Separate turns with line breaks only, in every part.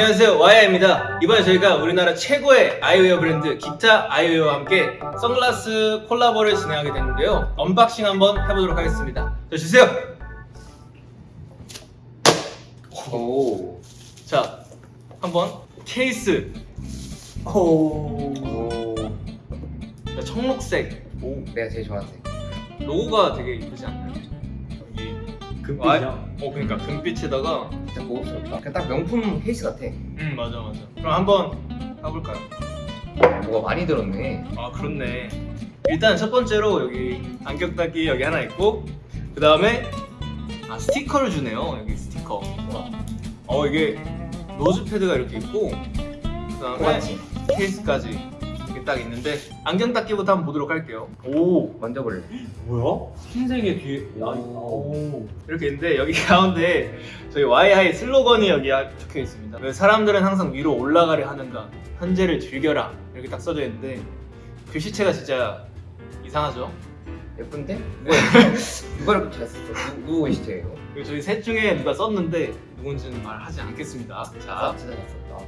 안녕하세요 와이아입니다 이번에 저희가 우리나라 최고의 아이웨어 브랜드 기타 아이웨어와 함께 선글라스 콜라보를 진행하게 됐는데요 unboxing 한번 해보도록 하겠습니다 자 주세요
오.
자 한번 케이스
오.
자, 청록색
오. 내가 제일 좋아하는 색.
로고가 되게 이쁘지 않나요?
금빛이야.
어 그러니까 금빛에다가
진짜 고급스럽다. 그냥 딱 명품 케이스 같아.
음 맞아 맞아 그럼 한번 가볼까요?
뭐가 많이 들었네.
아 그렇네 일단 첫 번째로 여기 안경 닦기 여기 하나 있고 그 다음에 아 스티커를 주네요 여기 스티커 어 이게 nose pad가 이렇게 있고 그 다음에. 케이스까지 딱 있는데 안경 닦기부터 한번 보도록 할게요 오
만져볼래.
뭐야? 흰색의 뒤에. 야,
오.
오.
이렇게 있는데 여기 가운데 저희 와이하이 슬로건이 여기 적혀 있습니다 왜 사람들은 항상 위로 올라가려 하는가 현재를 즐겨라 이렇게 딱 써져 있는데 글씨체가 진짜 이상하죠
예쁜데? 누가 누가 이렇게 잘 썼어? 누, 누구 글씨체예요?
그리고 저희 셋 중에 누가 썼는데 누군지는 말하지 않겠습니다. 자
아, 진짜 잘 썼다.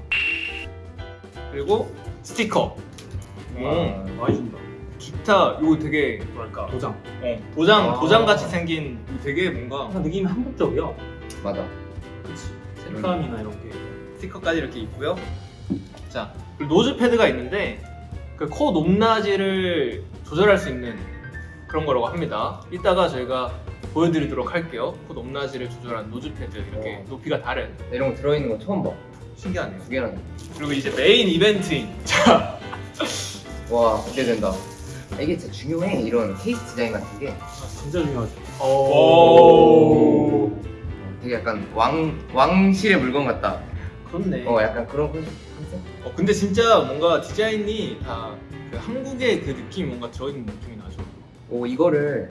그리고 스티커. 음,
와.
많이 준다.
기타 이거 되게 뭐랄까
도장.
어, 도장
아.
도장 같이 생긴 이거 되게 뭔가
약간 느낌이 한국적이야.
맞아.
그치. 색감이나 이런 게.
스티커까지 이렇게 있고요. 자 그리고 nose pad가 있는데 그 코 높낮이를 조절할 수 있는 그런 거라고 합니다. 이따가 저희가 보여드리도록 할게요. 코 높낮이를 조절한 nose pad 이렇게
어.
높이가 다른
이런 거 들어있는 거 처음 봐.
신기하네요.
두 개나.
그리고 이제 메인 이벤트인 자
와 기대된다. 이게 진짜 중요해. 이런 케이스 디자인 같은 게
아, 진짜 중요하지.
오.
되게 약간 왕 왕실의 물건 같다.
그렇네.
어 약간 그런 컨셉.
어, 근데 진짜 뭔가 디자인이 다 그 한국의 그 느낌이 뭔가 들어있는 느낌이 나죠.
오 이거를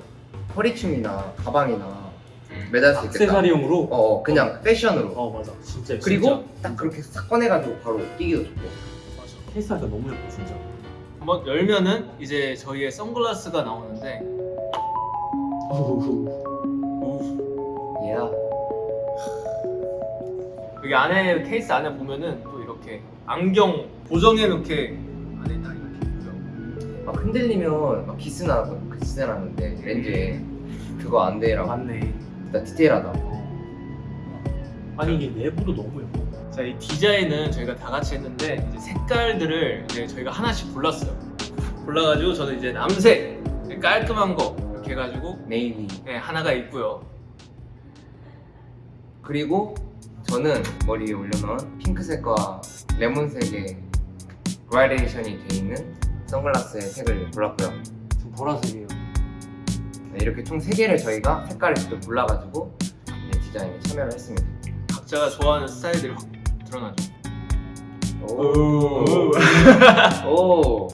허리춤이나 가방이나 매달 수 있겠다.
액세서리용으로.
어, 어 그냥 패션으로.
어 맞아. 진짜.
그리고
진짜.
딱 그렇게 싹 꺼내가지고 바로 끼기도 좋고.
맞아.
케이스 하니까 너무 예뻐 진짜.
한번 열면은 이제 저희의 선글라스가 나오는데
예.
여기 안에 케이스 안에 보면은 또 이렇게 안경 고정해 놓게 안에 딱 이렇게 있고요.
막 흔들리면 막 기스 나고 기스 나는데 렌즈에 그거 안 돼라고.
맞네.
진짜 디테일하다.
어. 아니 이게 내부도 너무 예뻐.
자, 이 디자인은 저희가 다 같이 했는데 이제 색깔들을 이제 저희가 하나씩 골랐어요. 골라가지고 저는 이제 남색 깔끔한 거 이렇게 해가지고
네이비.
네, 하나가 있고요.
그리고 저는 머리에 올려놓은 핑크색과 레몬색의 그라데이션이 돼 있는 선글라스의 색을 골랐고요.
지금 보라색이에요.
네, 이렇게 총 3개를 저희가 색깔을 직접 골라가지고 네, 디자인에 참여를 했습니다.
각자가 좋아하는 스타일들이 확 드러나죠.
오. 오.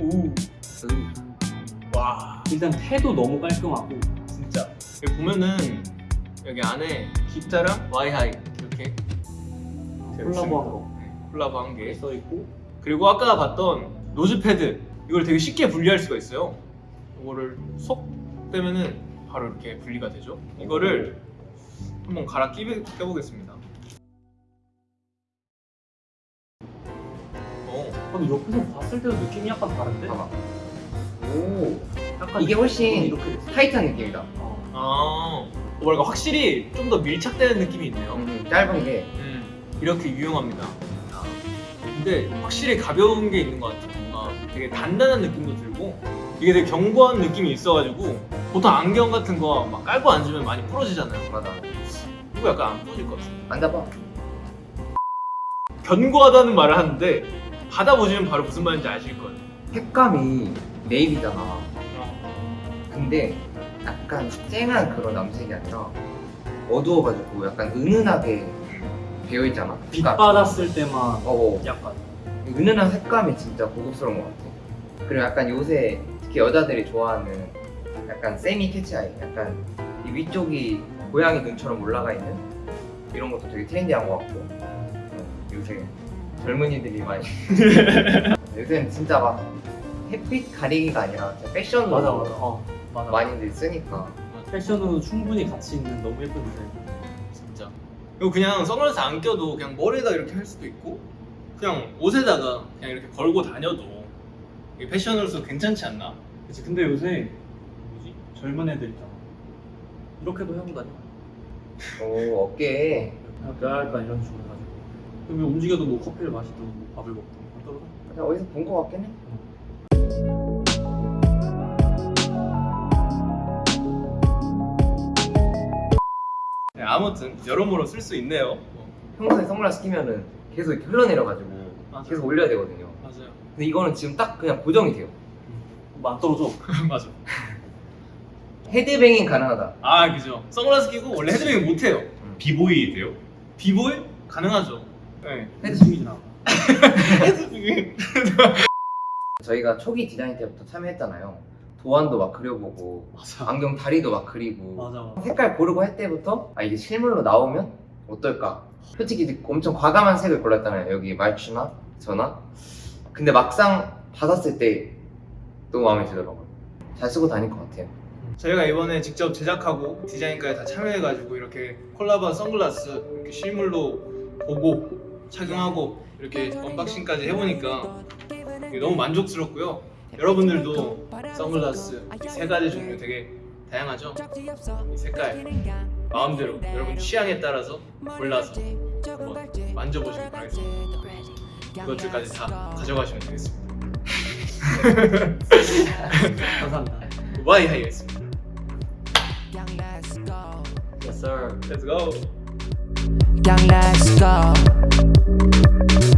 오. 와,
일단 태도 너무 깔끔하고.
진짜. 여기 보면은 여기 안에 기타랑 와이하이 이렇게
콜라보한 거.
네, 콜라보 한 개.
써 있고.
그리고 아까 봤던 nose pad 이걸 되게 쉽게 분리할 수가 있어요. 이거를 속 빼면은 바로 이렇게 분리가 되죠. 이거를 한번 갈아 끼, 껴보겠습니다.
근데 옆에서 봤을 때도 느낌이 약간 다른데?
봐봐. 오.
약간
이게 훨씬
이렇게 됐어.
타이트한 느낌이다.
어.
아, 뭐랄까 확실히 좀 더 밀착되는 느낌이 있네요.
음, 짧은 게
음, 이렇게 유용합니다. 근데 확실히 가벼운 게 있는 것 같아요. 뭔가 되게 단단한 느낌도 들고 이게 되게 견고한 느낌이 있어가지고 보통 안경 같은 거 막 깔고 앉으면 많이 부러지잖아요.
맞아.
이거 약간 안 부러질 것 같아요.
앉아봐.
견고하다는 말을 하는데 받아보시면 바로 무슨 말인지 아실 거예요.
색감이 네이비잖아. 근데 약간 쨍한 그런 남색이 아니라 어두워가지고 약간 은은하게 되어 있잖아.
빛. 받았을 때만
어, 어.
약간
은은한 색감이 진짜 고급스러운 것 같아. 그리고 약간 요새 특히 여자들이 좋아하는 약간 세미 캐치아이, 약간 이 위쪽이 고양이 눈처럼 올라가 있는 이런 것도 되게 트렌디한 것 같고 어, 요새 젊은이들이 많이 요새는 진짜 막 햇빛 가리기가 아니라 패션으로
맞아 맞아. 어 맞아.
많이들 쓰니까
패션으로 충분히 가치 있는 너무 예쁜 디자인.
진짜. 이거 그냥 선글라스 안 껴도 그냥 머리에다 이렇게 할 수도 있고 그냥 옷에다가 그냥 이렇게 걸고 다녀도 이게 패션으로서 괜찮지 않나?
그치 근데 요새 뭐지 젊은 애들 있잖아 이렇게도 하고 다녀
오 어깨에
약간 약간 이런 식으로 해가지고 그러면 움직여도 뭐 커피를 마시든 뭐 밥을 먹든 안 떨어져?
그냥 어디서 본거 같긴 해.
네, 아무튼 여러모로 쓸 수 있네요. 어,
평소에 선글라스 끼면은 계속 이렇게 흘러내려가지고
맞아요.
계속 올려야 되거든요.
맞아요.
근데 이거는 지금 딱 그냥 고정이 돼요.
뭐안 떨어져
맞아.
헤드뱅잉 가능하다.
아 그죠. 선글라스 끼고 원래 헤드뱅이 못 해요.
비보이 돼요?
비보이 가능하죠. 네.
head spin이지 나
헤드뱅이.
저희가 초기 디자인 때부터 참여했잖아요. 도안도 막 그려보고
맞아
안경 다리도 막 그리고
맞아
색깔 고르고 할 때부터 아 이게 실물로 나오면 어떨까? 솔직히 엄청 과감한 색을 골랐잖아요. 여기 말추나 저나. 근데 막상 받았을 때 너무 마음에 들더라고요. 잘 쓰고 다닐 것 같아요.
저희가 이번에 직접 제작하고 디자인까지 다 참여해가지고 이렇게 콜라보한 선글라스 이렇게 실물로 보고 착용하고 이렇게 언박싱까지 해보니까 너무 만족스럽고요. 여러분들도 선글라스 이세 가지 종류 되게 다양하죠? 이 색깔 마음대로 여러분 취향에 따라서 골라서 한번 만져보시길 바라겠습니다. 그것들까지 다 가져가시면 되겠습니다.
감사합니다
고바이 하이겠습니다.
Yes sir
Let's go.
Young, let's go.